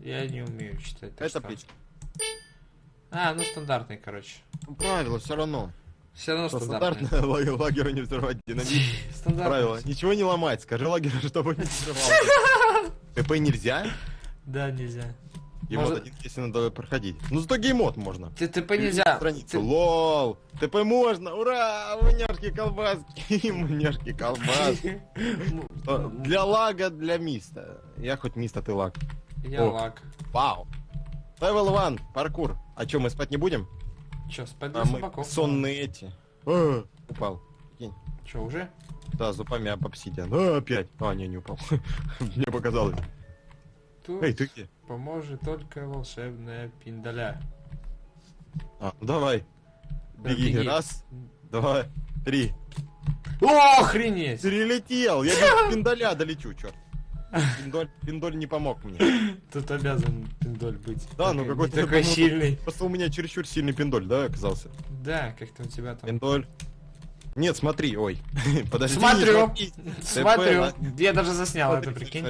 Я не умею читать. Это печь. А, ну стандартный, короче. Ну, Правило все равно. Все равно стандартный. Стандартное лагерь, не взрывать динамит. Правило. Ничего не ломать. Скажи лагерю, чтобы не взрывал. ТП нельзя? Да, нельзя. Геймод один, если надо проходить. Ну зато геймод можно. ТП нельзя. Страницу. Лол. ТП можно. Ура! Муняшки колбаски. Муняшки колбаски. Что, Для лага, для миста. Я хоть мист, а ты лаг. Я О. лаг. Вау. Level 1, паркур. А чё, мы спать не будем? Че, спать А для мы собаков? сонные эти. А, Упал. Че, уже? Да, зубами об обсидиан. А, опять. А, не, не упал. Мне показалось. Тут Эй, ты где? поможет только волшебная пиндаля. А, ну давай. Да, Беги. беги. Раз, два, три. О, охренеть! Перелетел. Я без пиндаля долечу, черт. Пиндоль, пиндоль не помог мне. Тут обязан пиндоль быть. Да, ну какой-то такой ну, сильный. Просто у меня чересчур сильный пиндоль, да, оказался? Да, как-то у тебя там. Пиндоль. Нет, смотри, ой. Подожди. Смотрю. Смотрю. Я даже заснял это, прикинь.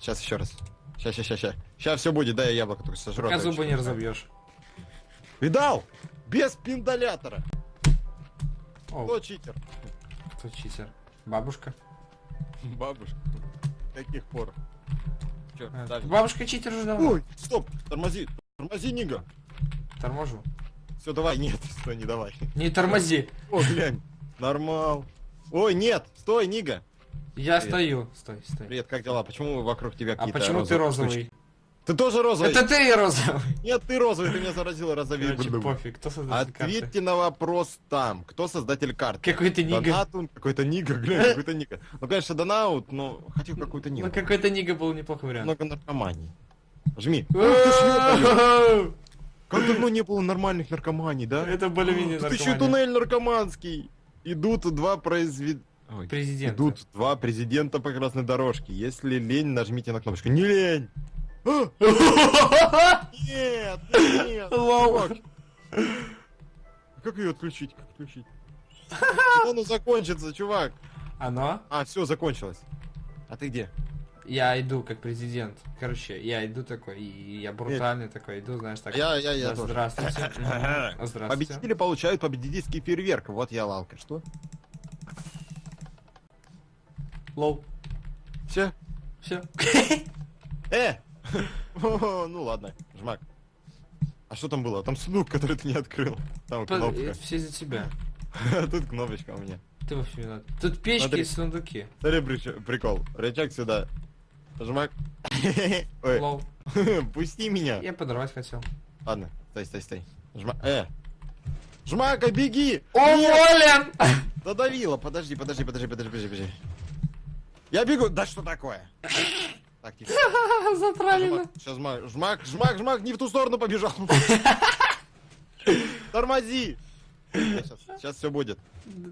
Сейчас еще раз. Сейчас, сейчас, сейчас. Сейчас все будет, да, я яблоко только сожру. Пока зубы не разобьешь. Видал? Без пиндолятора. Кто читер? кто читер? Бабушка. Бабушка. Каких пор? Чё, А. Бабушка читер уже давно. Ой, стоп, тормози. Тормози, Нига. Торможу. Все, давай, нет, стой, не давай. Не тормози. О, глянь. Нормал. Ой, нет, стой, Нига. Я Привет. стою. Стой, стой. Привет, как дела? Почему вокруг тебя А какие-то почему ты розовые розовый? штучки? Ты тоже розовый? Это ты розовый. Нет, ты розовый, ты меня заразил розовей. Короче, пофиг. Кто создатель карты? Ответьте на вопрос там. Кто создатель карты? Какой-то нига. Донатун, какой-то Нига, глянь, какой-то Нига. Ну, конечно, Донаут, но хотел какую-то Ну, Нигу. какой-то нига был неплохой вариант. Много наркоманий. Жми. Как давно не было нормальных наркоманий, да? Это более-менее Тут еще туннель наркоманский. Идут два произвед... Ой, Президент. Идут два президента по красной дорожке. Если лень, нажмите на кнопочку. Не лень! Нет, нет! Лол. Как ее отключить? Как отключить? Оно закончится, чувак? Оно? А, все, закончилось. А ты где? Я иду как президент. Короче, я иду такой, и я брутальный такой, иду, знаешь, так. Я, я, я тоже. Здравствуйте. Здравствуйте. Победители получают победительский фейерверк. Вот я лалка. Что? Лол. Все? Все. Э! Ну ладно, жмак. А что там было? Там сундук, который ты не открыл. Там кнопка. Все за тебя. Тут кнопочка у меня. Ты вообще виноват. Тут печки Смотри. и сундуки. Смотри, прикол. Рычаг сюда. Жмак. Ой, Лол. пусти меня. Я подорвать хотел. Ладно, стой, стой, стой. Жмак. Э! Жмака, беги! Уволен! Додавила, подожди, подожди, подожди, подожди, подожди, подожди. Я бегу. Да что такое? Так, тихо. Затравлено. Сейчас жмак, жмак, жмак, жмак, не в ту сторону побежал. Тормози. Сейчас, все будет.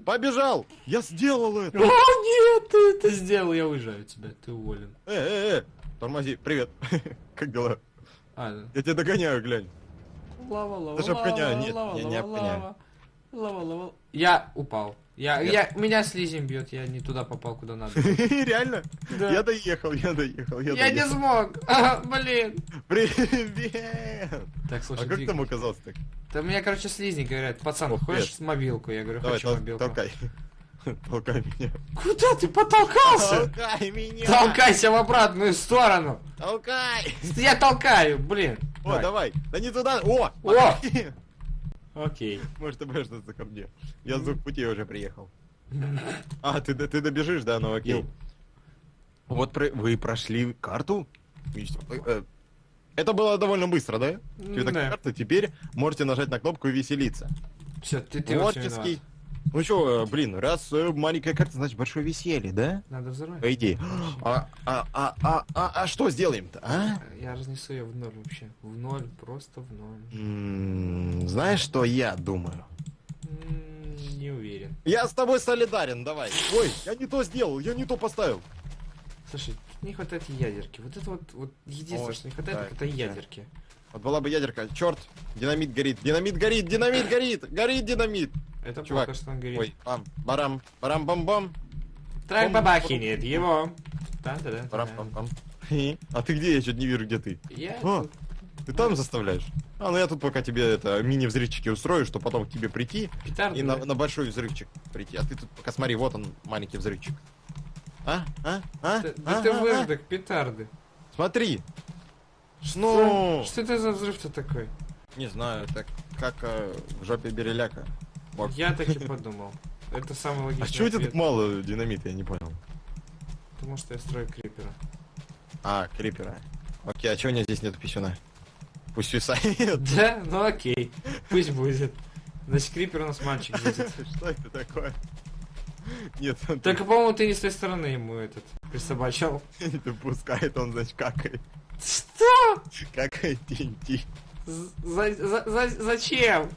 Побежал. Я сделал О, это. нет, ты это сделал, я уезжаю от тебя, ты уволен. Э, э, э. Тормози. Привет. Как дела? А. Я тебя догоняю, глянь. Лава, лава, Даже обгоняю. лава, Нет, лава, я не лава, обгоняю. лава. Лава, лава. Я упал. Я, Нет. я, меня слизень бьет, я не туда попал, куда надо. Реально? Да. Я доехал, я доехал, я Я не доехал. смог. А, блин. Привет. Так, А слушай, как двиг- там оказался так? Да меня, короче, слизни говорят, пацан, О, хочешь с мобилку? Я говорю, Давай, хочу тол- мобилку. толкай. Толкай меня. Куда ты потолкался? Толкай меня. Толкайся в обратную сторону. Толкай. Я толкаю, блин. О, давай. Да не туда. О! О! Окей. Может, ты будешь что-то ко мне. Я с двух путей уже приехал. А, ты, ты добежишь, да, ну окей. Ю. Вот про- вы прошли карту? Всё, э, Это было довольно быстро, да? Тебе Да. карта, теперь можете нажать на кнопку и веселиться. Все, ты, ты Творческий. Ну чё, э, блин, раз э, маленькая карта, значит большое веселье, да? Надо взорвать. По идее. А, а, а, а, а, а что сделаем-то, а? Я разнесу ее в ноль вообще. В ноль, просто в ноль. Знаешь, что я думаю? Не уверен. Я с тобой солидарен, давай. Ой, я не то сделал, я не то поставил. Слушай, не хватает ядерки. Вот это вот, вот единственное, Ой, что не хватает, так это ядерки. Вот была бы ядерка. Черт, динамит горит, динамит горит, динамит горит, горит динамит. Это Чувак, плохо, что он говорит. Ой, бам, барам, барам, бам, бам, Трак бом- бабахинет его. Да, да, да. барам, бам, бам. А ты где? Я что-то не вижу, где ты. Я А. Ты там заставляешь? А, ну я тут пока тебе это мини-взрывчики устрою, чтобы потом к тебе прийти петарды. и на, на большой взрывчик прийти. А ты тут пока смотри, вот он, маленький взрывчик. А? А? А? Да, А? да ты А? А? выждок, петарды. Смотри! Что? Ну, Что это за взрыв-то такой? не знаю, так как э, в жопе береляка. Я так и подумал. Это самый А логичный чего у тебя так мало динамита, я не понял. Потому что я строю крипера. А, крипера. Окей, а чего у меня здесь нету писюна? Пусть свисает. Да? Ну окей. Пусть будет. Значит, крипер у нас мальчик будет. Что это такое? Нет, он Только, по-моему, ты не с той стороны ему этот присобачил. не допускает, он, значит, какает. Что? Какает TNT. За- за- за- зачем?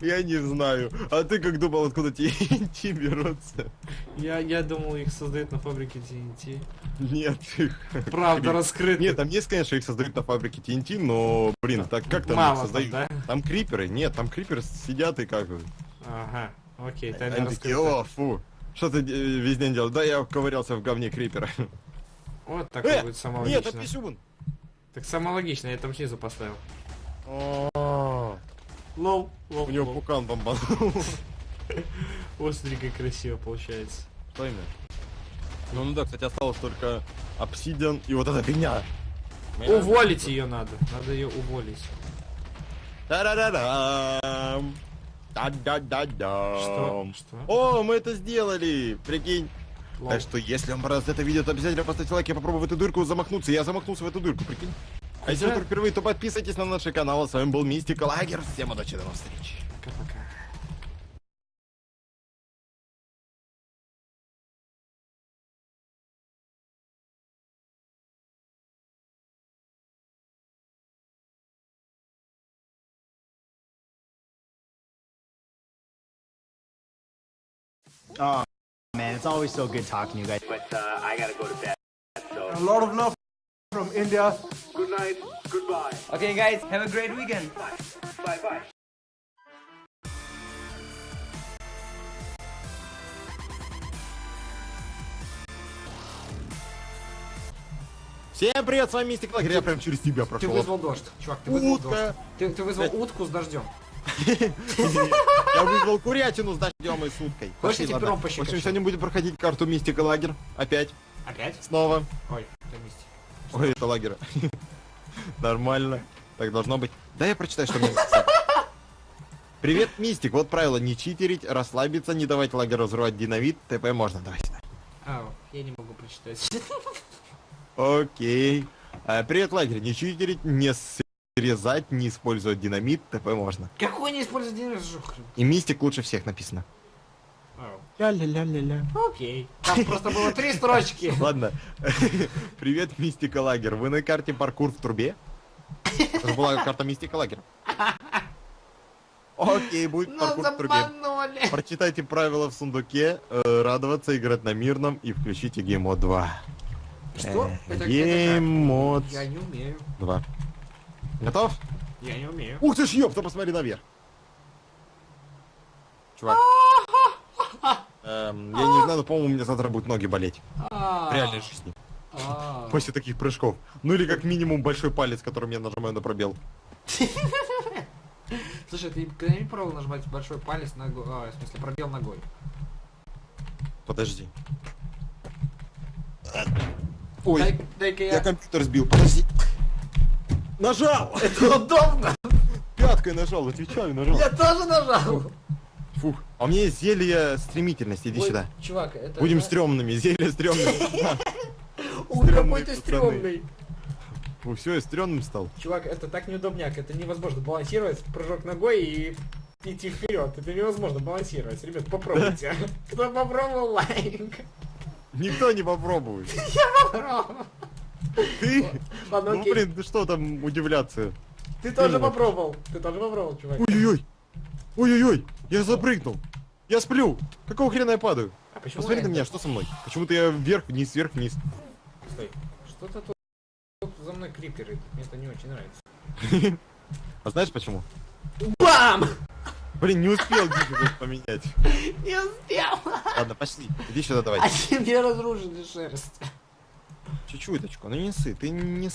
Я не знаю. А ты как думал, откуда TNT берутся? Я, я думал, их создают на фабрике TNT. Нет, их... Правда раскрыта. Нет, там есть, конечно, их создают на фабрике TNT, но, блин, так как там Мало их там, создают? да? Там криперы, нет, там криперы сидят и как бы... Ага, окей, тайна Они такие, о, фу, что ты э, весь день делал? Да, я ковырялся в говне крипера. Вот так Э, будет самое Нет, это писюн. Так самое логично, я там снизу поставил. О, lol, lol, У него lol. пукан бомбанул. Как красиво получается. Что именно? Ну, ну да, кстати, осталось только обсидиан и вот эта фигня. Уволить ее надо. Надо ее уволить. Та-да-да-дам. Да-да-да-дам. Что? Что? О, мы это сделали! Прикинь. Лол. Так что, если вам понравилось это видео, то обязательно поставьте лайк и попробуй в эту дырку замахнуться. Я замахнулся в эту дырку, прикинь. А если вы только впервые, то подписывайтесь на наш канал. С вами был Мистика Лагер. Всем удачи, до новых встреч. Пока-пока. Oh man, it's always so good talking to you guys. but uh, I gotta go to bed. So A lot of love from India. Good night, goodbye, Okay, guys, have a great weekend. bye, bye, bye. Всем привет, с вами Мистик Лагерь. Я прям через тебя Ты прошел. вызвал дождь. Чувак, ты вызвал Утка. дождь. Ты, ты вызвал утку с дождем. Я вызвал курятину с дождем и с уткой. Хочешь, я тебе пером В общем, сегодня будем проходить карту Мистика Лагерь. Опять. Опять? Снова. Ой, это мистик. Ой, это лагерь. Нормально. Так должно быть. Да я прочитаю, что мне. Привет, Мистик. Вот правило. Не читерить, расслабиться, не давать лагерю взрывать динамит. ТП можно. Давай сюда. Ау, я не могу прочитать. Окей. А, привет, лагерь. Не читерить, не срезать, не использовать динамит. ТП можно. Какой не день рождения? И Мистик лучше всех написано. Ля-ля-ля-ля-ля. Окей. Там просто было три строчки. Ладно. Привет, Мистик и Лаггер. Вы на карте паркур в трубе? Это была карта Мистика и Лаггера. Окей, будет паркур в трубе. Прочитайте правила в сундуке, э, радоваться, играть на мирном и включите gamemode 2. Что? Э, Геймод? Я не умею. 2. Готов? Я не умею. Ух ты ж ёпта, посмотри наверх. Чувак. Эм, я не знаю, но, по-моему, у меня завтра будут ноги болеть. В реальной жизни. А. После таких прыжков. Ну или как минимум большой палец, которым я нажимаю на пробел. Слушай, ты когда-нибудь пробовал нажимать большой палец ногой? А, в смысле, пробел ногой. Подожди. Ой, Дай- я я... компьютер сбил, подожди. Нажал! Это удобно! Пяткой нажал, отвечаю, нажал. Я тоже нажал! Фух. А у меня есть зелье стремительности, иди Ой, сюда. Чувак, это... Будем зна- стрёмными, зелье стрёмное. Ой, какой ты стрёмный! Фу, все, я стрёмным стал. Чувак, это так неудобняк, это невозможно балансировать, прыжок ногой и идти вперед. Это невозможно балансировать. Ребят, попробуйте. Кто попробовал лайк? Никто не попробует. Попробуй. Ты? Ладно, Ну блин, ты что там удивляться? Ты тоже попробовал. Ты тоже попробовал, чувак. Ой-ой-ой. Ой-ой-ой. Я запрыгнул. Я сплю. Какого хрена я падаю? А почему Посмотри на это? меня, что со мной? Почему-то я вверх, вниз, вверх, вниз. Стой. Что-то тут, тут за мной криперы. Мне это не очень нравится. А знаешь почему? Бам! Блин, не успел диффикулт поменять. Не успел! Ладно, пошли. Иди сюда давай. А тебе разрушили шерсть. Чуть-чуточку, ну не ссы, ты не